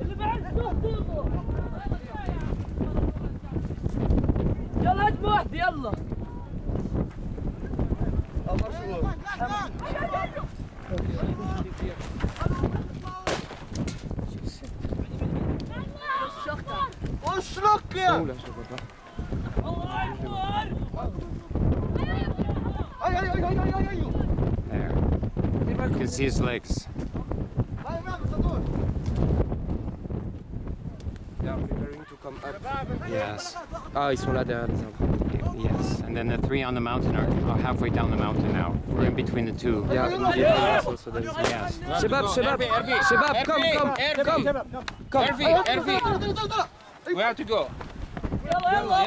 اللي بعد صوته يلا. هجمة واحدة يلا. اشرك يا الله اكبر اي اي اي اي اي اي See his legs. They are preparing to come up. Yes. Oh, ils sont là derrière les. Yes. And then the three on the mountain are, are halfway down the mountain now. We're in between the two. Yeah. yeah. yeah. Also, there is yes. Shabab, Shabab, Hervé, Shabab, come, come, Hervé, come, Hervé, come. Hervé, Hervé. Where to go? Yellow, yellow.